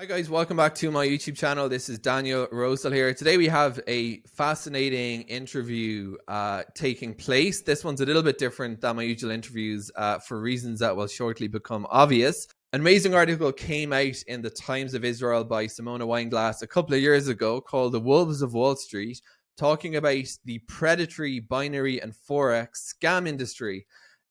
Hi guys, welcome back to my YouTube channel. This is Daniel Rosehill here. Today we have a fascinating interview uh, taking place. This one's a little bit different than my usual interviews uh, for reasons that will shortly become obvious. An amazing article came out in the Times of Israel by Simona Weinglass a couple of years ago called The Wolves of Wall Street, talking about the predatory binary and forex scam industry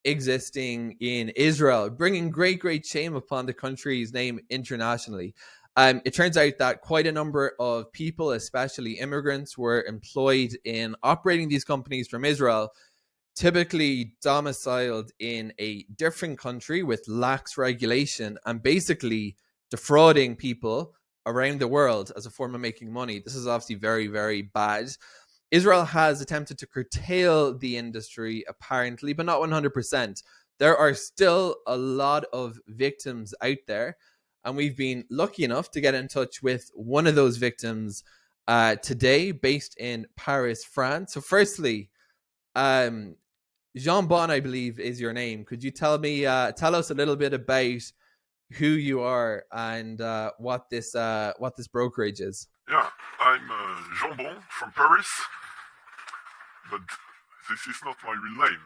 existing in Israel, bringing great, great shame upon the country's name internationally. Um, it turns out that quite a number of people, especially immigrants, were employed in operating these companies from Israel, typically domiciled in a different country with lax regulation and basically defrauding people around the world as a form of making money. This is obviously very, very bad. Israel has attempted to curtail the industry, apparently, but not 100%. There are still a lot of victims out there and we've been lucky enough to get in touch with one of those victims uh, today, based in Paris, France. So, firstly, um, Jean Bon, I believe, is your name. Could you tell me, uh, tell us a little bit about who you are and uh, what this uh, what this brokerage is? Yeah, I'm uh, Jean Bon from Paris, but this is not my real name.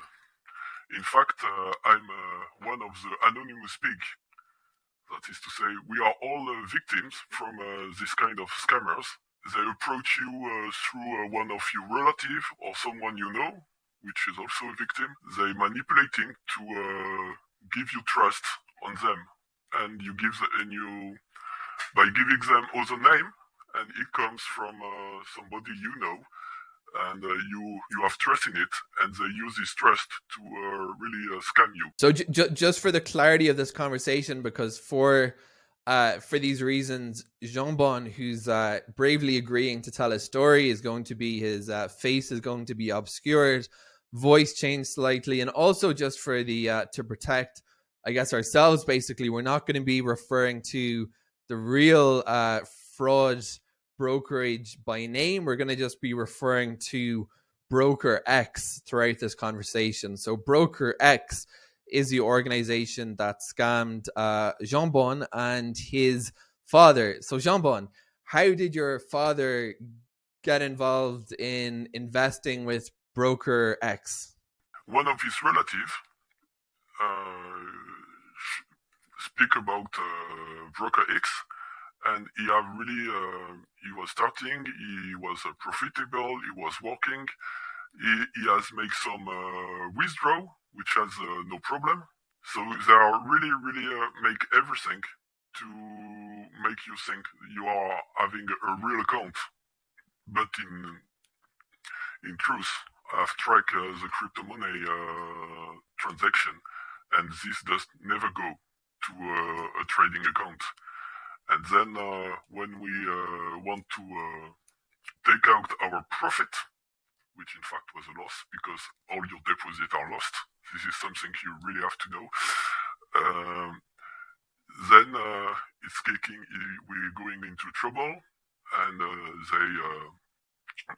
In fact, uh, I'm uh, one of the anonymous pig that is to say, we are all uh, victims from uh, this kind of scammers. They approach you uh, through uh, one of your relative or someone you know, which is also a victim. They manipulating to uh, give you trust on them, and you give the, and you by giving them other name, and it comes from uh, somebody you know and uh, you you have trust in it, and they use this trust to uh, really uh, scam you. So just for the clarity of this conversation, because for uh, for these reasons, Jean Bon, who's uh, bravely agreeing to tell his story, is going to be his uh, face is going to be obscured, voice changed slightly, and also just for the uh, to protect, I guess ourselves. Basically, we're not going to be referring to the real uh, fraud brokerage by name. We're going to just be referring to Broker X throughout this conversation. So, Broker X is the organization that scammed uh, Jean Bon and his father. So, Jean Bon, how did your father get involved in investing with Broker X? One of his relatives uh, speak about uh, Broker X and he have really uh, he was starting he was uh, profitable he was working. He, he has made some uh, withdraw which has uh, no problem. So they are really really uh, make everything to make you think you are having a real account. But in in truth i've tracked uh, the crypto money transaction. And this does never go to a trading account and then uh, when we uh, want to uh, take out our profit, which in fact was a loss because all your deposits are lost, this is something you really have to know. Um, then uh, it's kicking, we're going into trouble, and uh, they uh,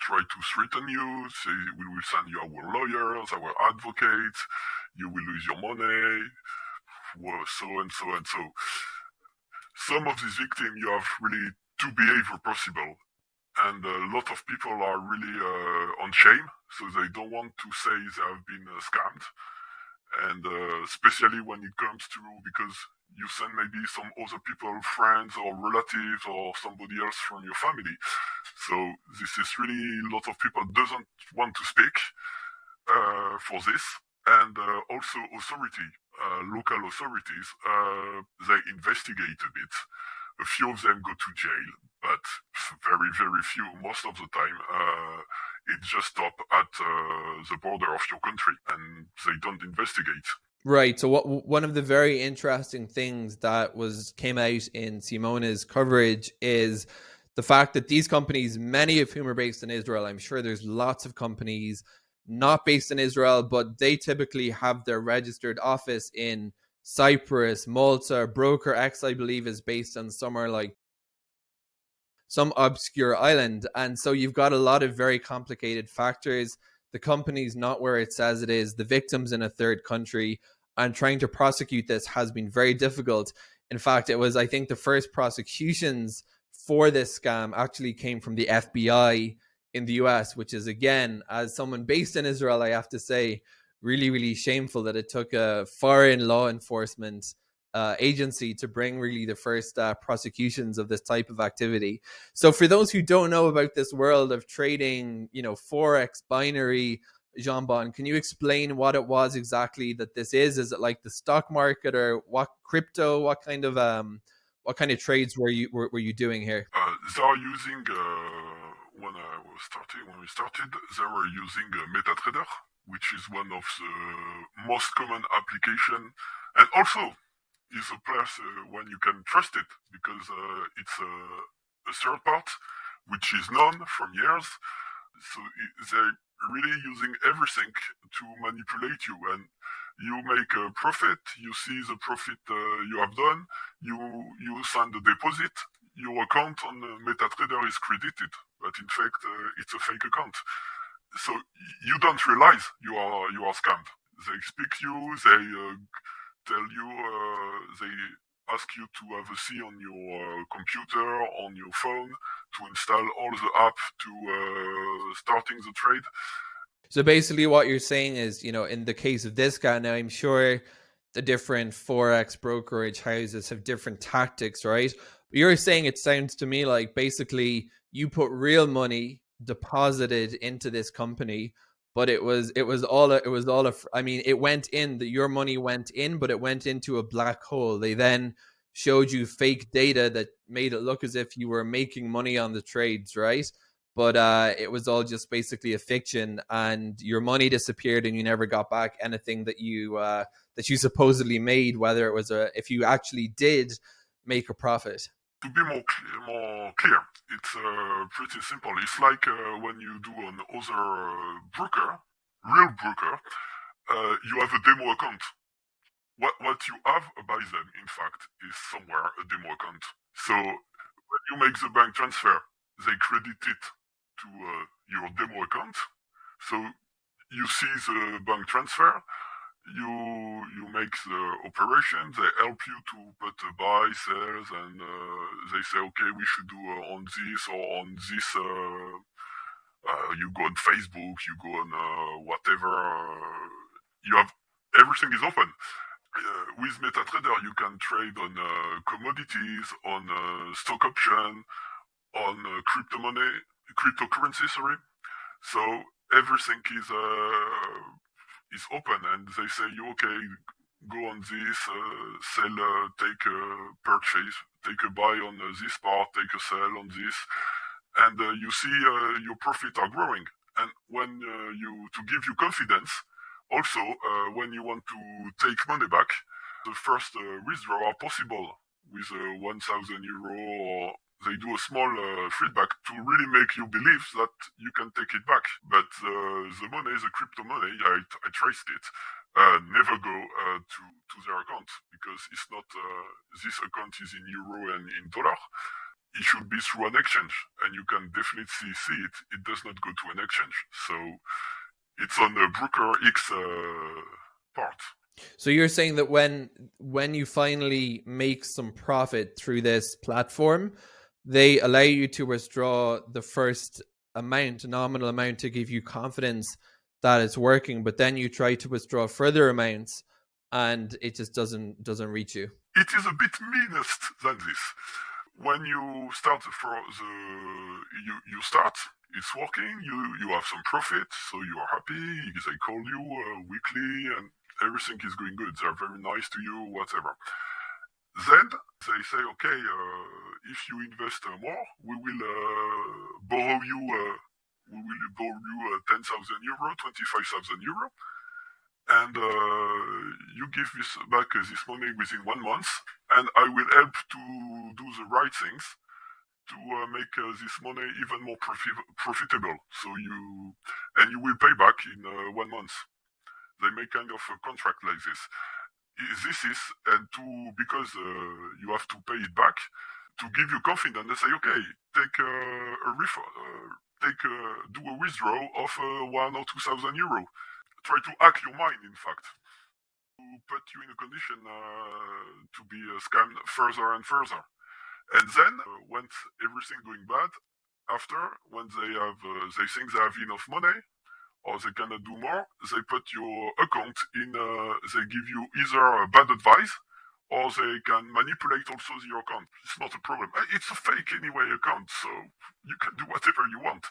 try to threaten you, say we will send you our lawyers, our advocates, you will lose your money, so and so and so some of these victims, you have really two behavior possible. And a lot of people are really uh, on shame, so they don't want to say they have been uh, scammed. And uh, especially when it comes to, because you send maybe some other people, friends or relatives or somebody else from your family. So this is really a lot of people doesn't want to speak uh, for this. And uh, also authority local authorities, uh, they investigate a bit. A few of them go to jail, but very, very few. Most of the time, uh, it just stop at uh, the border of your country, and they don't investigate. Right. So, what one of the very interesting things that was came out in Simona's coverage is the fact that these companies, many of whom are based in Israel, I'm sure there's lots of companies not based in Israel, but they typically have their registered office in Cyprus, Malta. Broker X, I believe, is based on somewhere like some obscure island. And so you've got a lot of very complicated factors. The company's not where it says it is, the victim's in a third country, and trying to prosecute this has been very difficult. In fact, it was I think the first prosecutions for this scam actually came from the FBI in the US, which is again, as someone based in Israel, I have to say, really, really shameful that it took a foreign law enforcement uh, agency to bring really the first uh, prosecutions of this type of activity. So, for those who don't know about this world of trading, you know, forex, binary, Jean Bon, can you explain what it was exactly that this is? Is it like the stock market or what crypto? What kind of um, what kind of trades were you were, were you doing here? Uh, are using uh, when I was starting when we started, they were using uh, MetaTrader, which is one of the most common application, and also is a place uh, when you can trust it because uh, it's a, a, third part which is known from years. So they're really using everything to manipulate you. And you make a profit, you see the profit uh, you have done, you you send a deposit, your account on MetaTrader is credited, but in fact uh, it's a fake account. So you don't realize you are you are scammed. They speak you, they uh, tell you, uh, they ask you to have a C on your computer, on your phone, to install all the app to starting the trade. So basically, what you're saying is, you know, in the case of this guy, now I'm sure the different forex brokerage houses have different tactics, right? You're saying it sounds to me like basically you put real money deposited into this company but it was it was all a, it was all a, I mean it went in that your money went in but it went into a black hole. They then showed you fake data that made it look as if you were making money on the trades right? But uh, it was all just basically a fiction and your money disappeared and you never got back anything that you uh, that you supposedly made whether it was a if you actually did make a profit to be more clear, more clear it's uh, pretty simple. It's like uh, when you do an other uh, broker, real broker, uh, you have a demo account. What what you have by them, in fact, is somewhere a demo account. So when you make the bank transfer, they credit it to uh, your demo account. So you see the bank transfer, you you make the operation. They help you to put buy, sales, and uh, they say, okay, we should do uh, on this or on this. Uh, uh you go on Facebook, you go on uh, whatever. Uh, you have everything is open. with MetaTrader, you can trade on commodities, on stock option, on crypto money, cryptocurrency. Sorry. So everything is is open and they say you okay go on this uh, sell uh, take a purchase take a buy on uh, this part take a sell on this and uh, you see uh, your profit are growing. And when uh, you to give you confidence also when you want to take money back the first withdrawal possible with 1000 euro or they do a small uh, feedback to really make you believe that you can take it back. But uh, the money, the crypto money, I, I traced it, uh, never go uh, to, to their account because it's not, uh, this account is in euro and in dollar. It should be through an exchange and you can definitely see it. It does not go to an exchange. So it's on the Broker X uh, part. So you're saying that when when you finally make some profit through this platform, they allow you to withdraw the first amount, nominal amount, to give you confidence that it's working. But then you try to withdraw further amounts, and it just doesn't doesn't reach you. It is a bit meanest than this. When you start for the you you start, it's working. You you have some profit, so you are happy. They call you uh, weekly, and everything is going good. They're very nice to you, whatever. Then they say, okay, uh, if you invest uh, more, we will uh, borrow you, uh, we will borrow you 10,000 euro, 25,000 euro, and you give this back this money within one month, and I will help to do the right things to uh, make uh, this money even more profi- profitable. So you and you will pay back in uh, one month. They make kind of a contract like this this is and to because uh, you have to pay it back to give you confidence and say okay take uh, a refund uh, take do a withdrawal of one or two thousand euro try to hack your mind in fact to put you in a condition uh, to be uh, scammed further and further. And then, uh, once everything going bad, after when they have they think they have enough money or they cannot do more, they put your account in. Uh, they give you either bad advice or they can manipulate also your account. It's not a problem. It's a fake anyway account, so you can do whatever you want.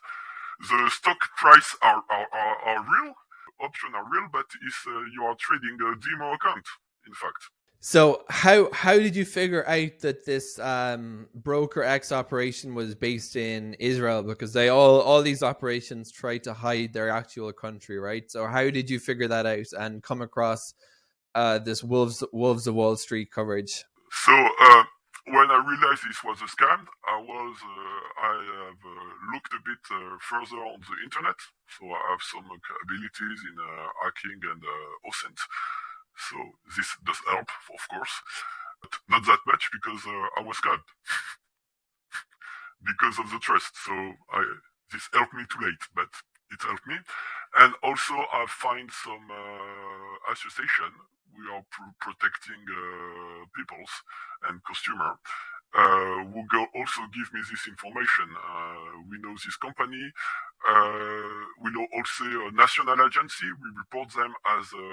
The stock price are are, are, are real, option are real, but it's uh, you are trading a demo account, in fact. So how how did you figure out that this um, broker X operation was based in Israel? Because they all all these operations try to hide their actual country, right? So how did you figure that out and come across uh, this Wolves Wolves of Wall Street coverage? So uh, when I realized this was a scam, I was uh, I have uh, looked a bit uh, further on the internet. So I have some abilities in uh, hacking and OSINT. This does help, of course, but not that much because uh, I was scammed because of the trust. So I, this helped me too late, but it helped me. And also I find some uh, association. We are pr protecting uh, peoples and consumer uh, who also give me this information. Uh, we know this company. Uh, we know also a national agency. We report them as a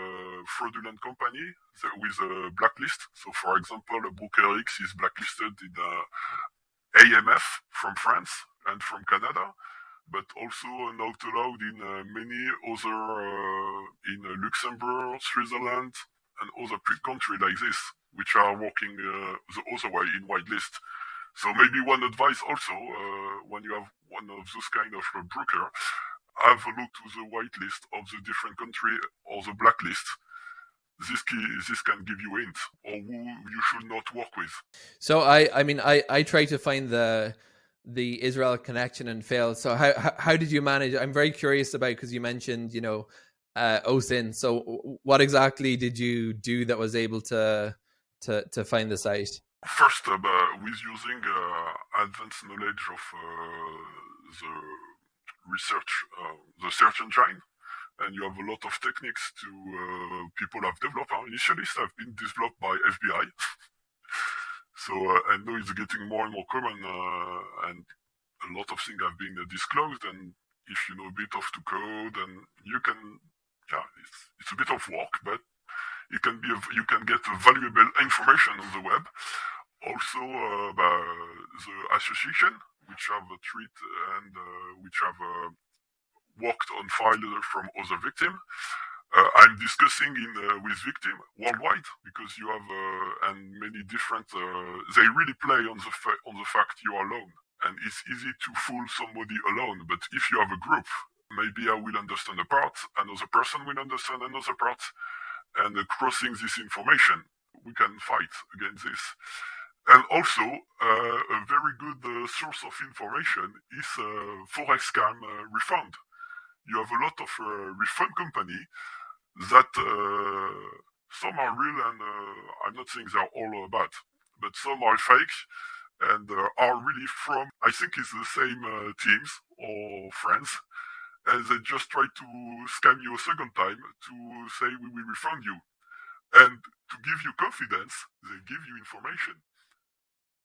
fraudulent company with a blacklist. So, for example, Broker X is blacklisted in AMF from France and from Canada but also not allowed in uh, many other uh, in uh, Luxembourg, Switzerland, and other countries like this which are working uh, the other way in whitelist. So maybe one advice also, uh, when you have one of those kind of uh, broker, have a look to the whitelist of the different country or the blacklist. This key, this can give you hints or who you should not work with. So I, I mean, I, I try to find the the Israel connection and fail. So how, how, did you manage? I'm very curious about because you mentioned you know uh, OSINT. So what exactly did you do that was able to to, to find the site? First, uh, with using uh, advanced knowledge of uh, the research, uh, the search engine, and you have a lot of techniques to uh, people have developed. Our initialists have been developed by FBI. so I know it's getting more and more common, and a lot of things have been disclosed. And if you know a bit of the code, and you can, yeah, it's, it's a bit of work, but you can be you can get valuable information on the web. Also, uh, the association which have treat and uh, which have uh, worked on files from other victims. Uh, I'm discussing in uh, with victim worldwide because you have uh, and many different. they really play on the on the fact you are alone, and it's easy to fool somebody alone. But if you have a group, maybe I will understand a part, another person will understand another part, and crossing this information, we can fight against this. And also, uh, a very good uh, source of information is uh, forex scam uh, refund. You have a lot of uh, refund company that some are real, and I'm not saying they're all bad, but some are fake and are really from I think it's the same teams or friends and they just try to scam you a second time to say we will refund you. And to give you confidence, they give you information.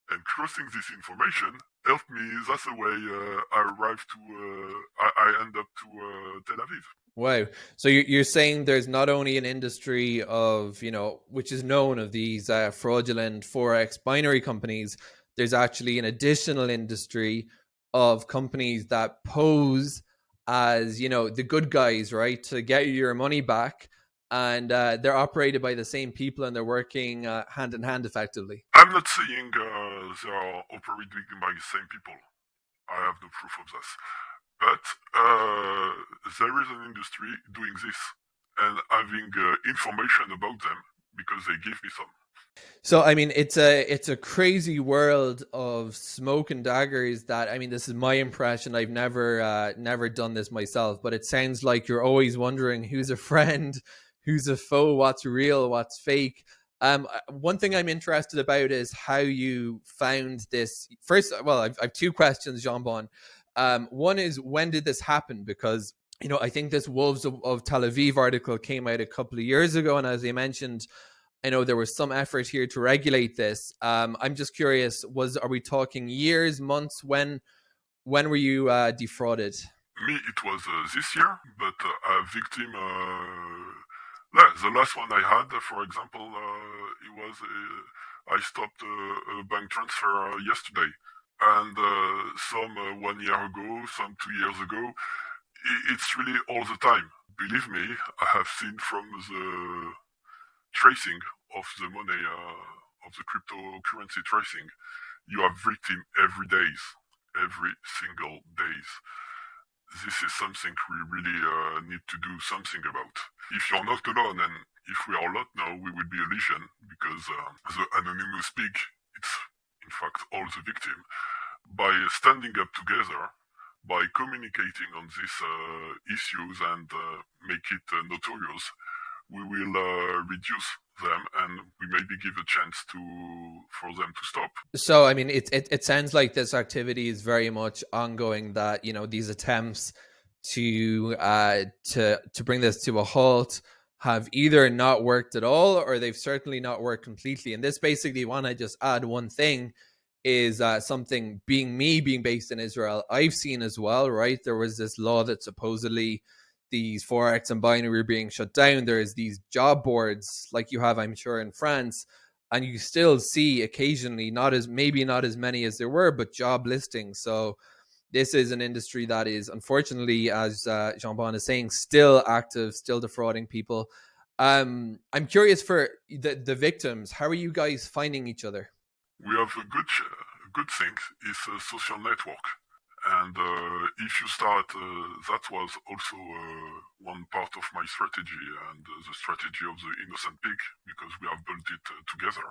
And crossing this information helped me. That's the way uh, I arrived to, uh, I, I, end up to uh, Tel Aviv. Wow. So you're saying there's not only an industry of, you know, which is known of these uh, fraudulent Forex binary companies, there's actually an additional industry of companies that pose as you know the good guys, right, to get your money back, and uh, they're operated by the same people and they're working uh, hand in hand effectively. I'm not saying uh, they are operated by the same people. I have no proof of this, but uh, there is an industry doing this and having uh, information about them because they give me some. So I mean, it's a it's a crazy world of smoke and daggers. That I mean, this is my impression. I've never uh, never done this myself, but it sounds like you're always wondering who's a friend, who's a foe, what's real, what's fake. Um, uh, one thing I'm interested about is how you found this. First, well, I've, I've two questions, Jean Bon. Um, one is when did this happen? Because you know, I think this Wolves of, of, Tel Aviv article came out a couple of years ago, and as you mentioned, I know there was some effort here to regulate this. Um, I'm just curious: was are we talking years, months? When when were you uh, defrauded? Me, it was uh, this year, but uh, a victim. Uh, the last one I had, for example, uh, it was uh, I stopped a bank transfer yesterday, and some one year ago, some two years ago it's really all the time. Believe me, I have seen from the tracing of the money, uh, of the cryptocurrency tracing, you are victim every days, every single days. This is something we really uh, need to do something about. If you're not alone, and if we are not now, we will be a legion because uh, the anonymous speak, it's in fact all the victim. By standing up together, by communicating on these uh, issues and uh, make it uh, notorious, we will reduce them and we maybe give a chance to for them to stop. So i mean it, it it sounds like this activity is very much ongoing that you know these attempts to uh to to bring this to a halt have either not worked at all or they've certainly not worked completely. And this basically want to just add one thing is uh, something being me being based in Israel, I've seen as well, right? There was this law that supposedly these forex and binary being shut down. There's these job boards like you have, I'm sure, in France, and you still see occasionally not as maybe not as many as there were, but job listings. So this is an industry that is unfortunately, as uh, Jean Bon is saying, still active, still defrauding people. Um, I'm curious for the the victims. How are you guys finding each other? We have a good good thing is a social network. And uh, if you start uh, that was also uh, one part of my strategy and uh, the strategy of the innocent pig because we have built it uh, together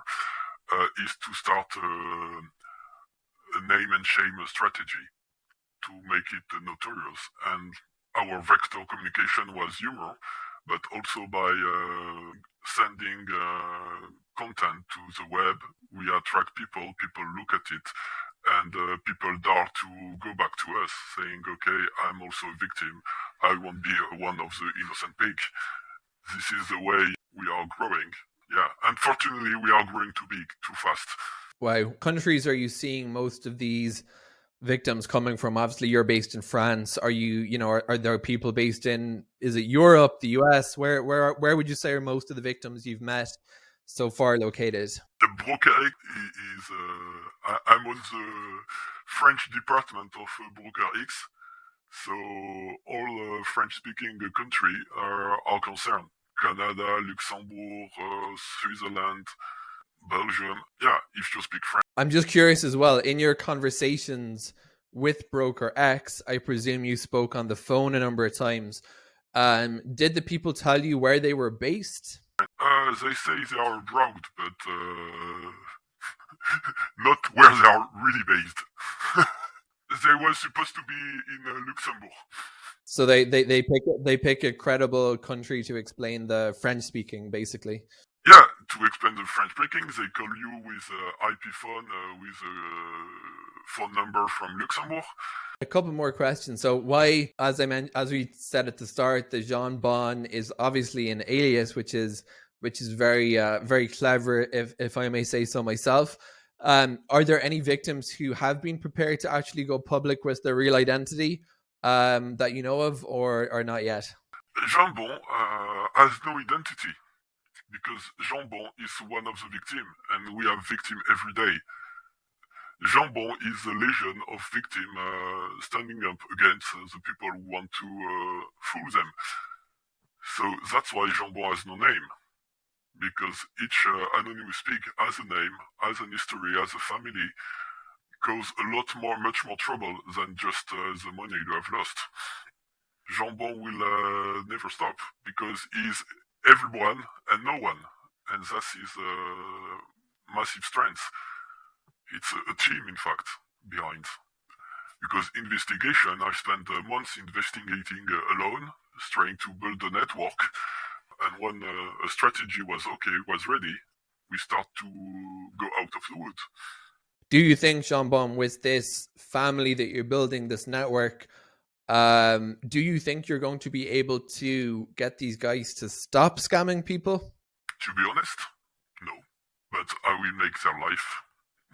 uh, is to start a name and shame strategy to make it notorious. And our vector communication was humor but also by sending content to the web. We attract people, people look at it, and uh, people dare to go back to us saying, okay, I'm also a victim. I won't be one of the innocent pig. This is the way we are growing. Yeah, unfortunately, we are growing too big, too fast. Why countries are you seeing most of these victims coming from? Obviously, you're based in France. Are you, you know, are, are there people based in? Is it Europe, the US? Where, where, where would you say are most of the victims you've met? So far located? The Broker X is, uh, I'm on the French department of uh, Broker X, so all uh, French-speaking country are, are concerned. Canada, Luxembourg, uh, Switzerland, Belgium. Yeah, if you speak French. I'm just curious as well. In your conversations with Broker X, I presume you spoke on the phone a number of times. Um, did the people tell you where they were based? Uh, they say they are abroad, but uh, not where they are really based. they were supposed to be in uh, Luxembourg. So they, they, they pick they pick a credible country to explain the French speaking, basically. Yeah, to explain the French speaking, they call you with an IP phone uh, with a phone number from Luxembourg. A couple more questions. So, why, as I meant, as we said at the start, the Jean Bon is obviously an alias, which is which is very uh, very clever, if if I may say so myself. Um, are there any victims who have been prepared to actually go public with their real identity um, that you know of, or or not yet? Jean Bon uh, has no identity because Jean Bon is one of the victims, and we have victims every day. Jambon is a legion of victims uh, standing up against uh, the people who want to uh, fool them. So that's why Jambon has no name. Because each uh, anonymous pig has a name, has an history, has a family, cause a lot more, much more trouble than just uh, the money you have lost. Jambon will uh, never stop because he's everyone and no one. And that's a massive strength it's a, team, in fact, behind. Because investigation, I spent months investigating uh, alone, trying to build a network. And when uh, a strategy was okay, was ready, we start to go out of the wood. Do you think, Jean Bon, with this family that you're building, this network, Um, do you think you're going to be able to get these guys to stop scamming people? To be honest, no. But I will make their life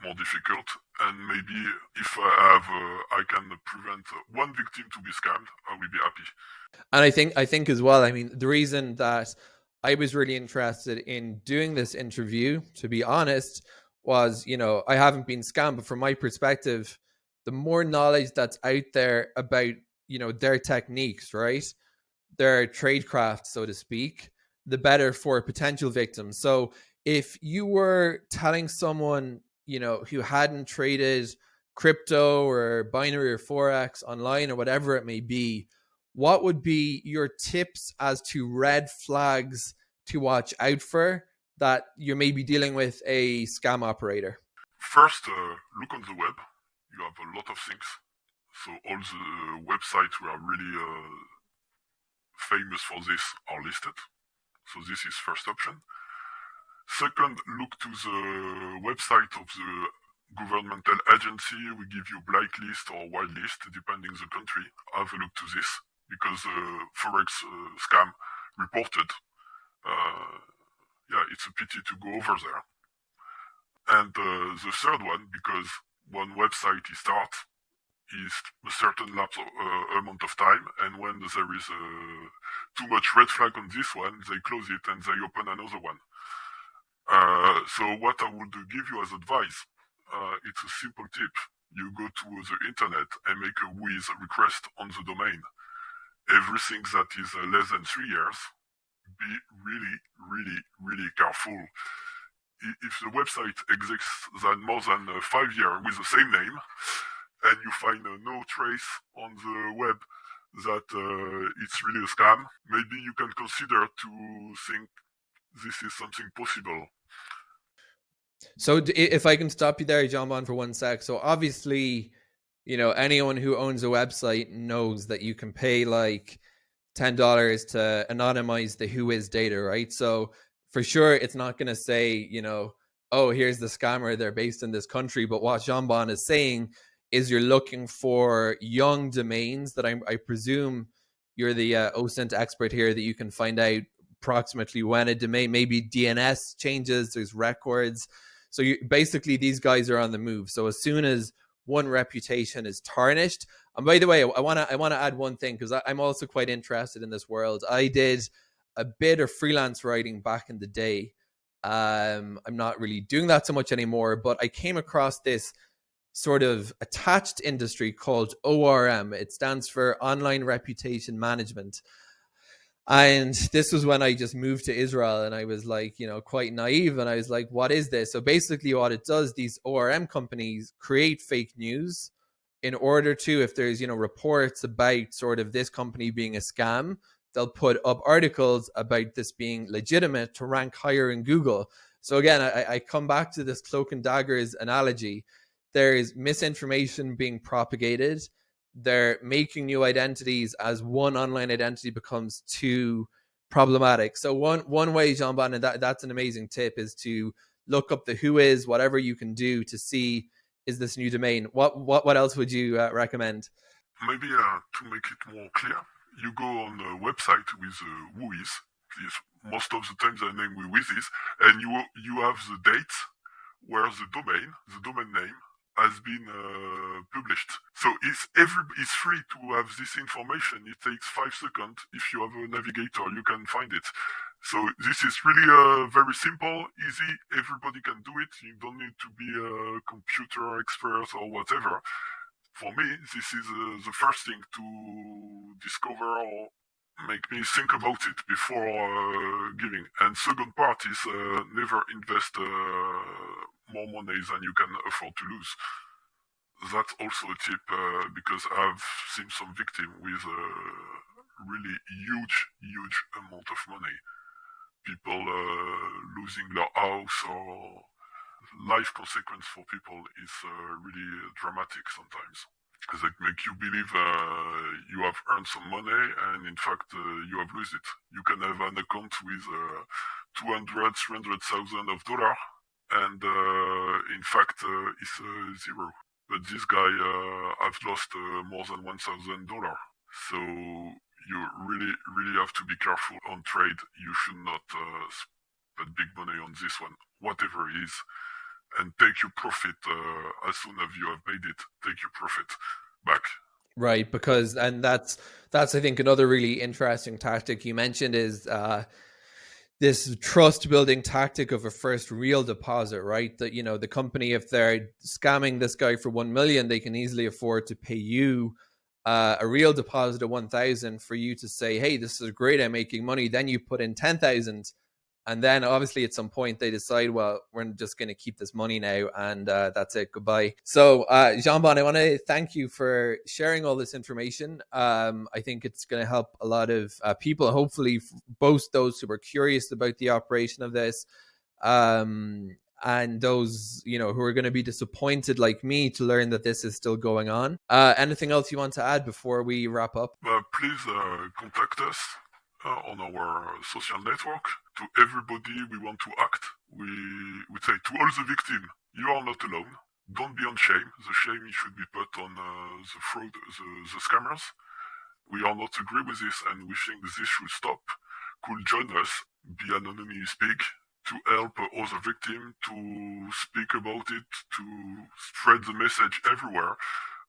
more difficult. And maybe if I have, uh, I can prevent one victim to be scammed, I will be happy. And I think, I think as well. I mean, the reason that I was really interested in doing this interview, to be honest, was you know I haven't been scammed, but from my perspective, the more knowledge that's out there about you know their techniques, right, their tradecraft, so to speak, the better for potential victims. So if you were telling someone you know who hadn't traded crypto or binary or forex online or whatever it may be what would be your tips as to red flags to watch out for that you may be dealing with a scam operator? First uh, look on the web. You have a lot of things so all the websites who are really uh, famous for this are listed so this is first option Second, look to the website of the governmental agency. We give you blacklist or whitelist, depending the country. Have a look to this because uh, forex uh, scam reported. Uh, yeah, it's a pity to go over there. And uh, the third one, because one website is start is a certain lapse of, uh, amount of time, and when there is uh, too much red flag on this one, they close it and they open another one. Uh, so what I would give you as advice, uh, it's a simple tip. You go to the internet and make a WHOIS request on the domain. Everything that is uh, less than three years, be really, really, really careful. If the website exists than more than uh, five years with the same name, and you find no trace on the web that uh, it's really a scam, maybe you can consider to think this is something possible. So if I can stop you there, John Bon, for one sec. So obviously, you know, anyone who owns a website knows that you can pay like ten dollars to anonymize the WHOIS data, right? So for sure, it's not going to say, you know, oh, here's the scammer. They're based in this country. But what Jean Bon is saying is, you're looking for young domains that I, I presume you're the uh, OSINT expert here that you can find out approximately when a domain maybe DNS changes, there's records. So you basically these guys are on the move. So as soon as one reputation is tarnished, and by the way, I want to I want to add one thing because I'm also quite interested in this world. I did a bit of freelance writing back in the day. Um, I'm not really doing that so much anymore, but I came across this sort of attached industry called ORM. It stands for Online Reputation Management. And this was when I just moved to Israel and I was like, you know, quite naive. And I was like, what is this? So basically, what it does, these ORM companies create fake news in order to, if there's, you know, reports about sort of this company being a scam, they'll put up articles about this being legitimate to rank higher in Google. So again, I, I come back to this cloak and daggers analogy. There is misinformation being propagated they're making new identities as one online identity becomes too problematic. So one one way, Jean Bon, and that, that's an amazing tip, is to look up the WHOIS, whatever you can do to see is this new domain. What what what else would you uh, recommend? Maybe uh, to make it more clear, you go on the website with uh, WHOIS. Most of the time, the name with this, and you you have the date where the domain, the domain name, has been uh, published. So it's every it's free to have this information. It takes five seconds. If you have a navigator, you can find it. So this is really uh, very simple, easy. Everybody can do it. You don't need to be a computer expert or whatever. For me, this is uh, the first thing to discover or make me think about it before uh, giving. And second part is uh, never invest uh, more money than you can afford to lose. That's also a tip uh, because I've seen some victim with a really huge, huge amount of money. People uh, losing their house or life consequence for people is uh, really dramatic sometimes because it make you believe uh, you have earned some money and in fact uh, you have lost it. You can have an account with uh, 200, 300,000 of dollar and uh, in fact uh, it's uh, zero. But this guy has lost more than 1,000 dollar. So you really, really have to be careful on trade. You should not uh, spend big money on this one, whatever it is, and take your profit uh, as soon as you have made it. Take your profit back. Right, because and that's that's I think another really interesting tactic you mentioned is uh, this trust building tactic of a first real deposit, right? That you know the company if they're scamming this guy for one million, they can easily afford to pay you uh, a real deposit of 1000 for you to say hey this is great i'm making money then you put in 10000 and then obviously at some point they decide well we're just going to keep this money now and uh, that's it goodbye. So uh, jean-bon i want to thank you for sharing all this information. Um, i think it's going to help a lot of uh, people hopefully both those who are curious about the operation of this um, and those you know who are going to be disappointed like me to learn that this is still going on. Uh, anything else you want to add before we wrap up? Uh, please uh, contact us uh, on our social network. To everybody we want to act. We we say to all the victims you are not alone. Don't be on shame. The shame should be put on uh, the fraud the, the scammers. We are not agree with this and we think this should stop. Could join us be anonymous speak to help other victims to speak about it, to spread the message everywhere,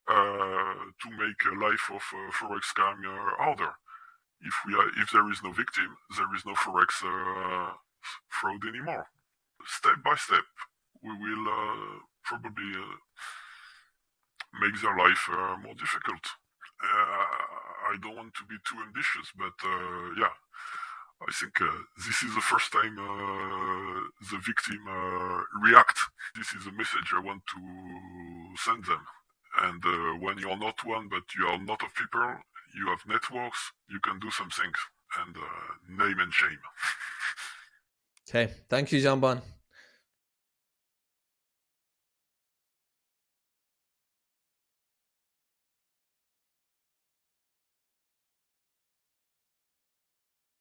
uh, to make a life of uh, forex scam uh, harder. If we are, if there is no victim, there is no forex uh, fraud anymore. Step by step, we will uh, probably uh, make their life more difficult. I don't want to be too ambitious, but yeah, I think uh, this is the first time uh, the victim uh, react. This is a message I want to send them. And uh, when you're not one, but you are not of people, you have networks, you can do some things. And uh, name and shame. okay. Thank you, Jean Bon.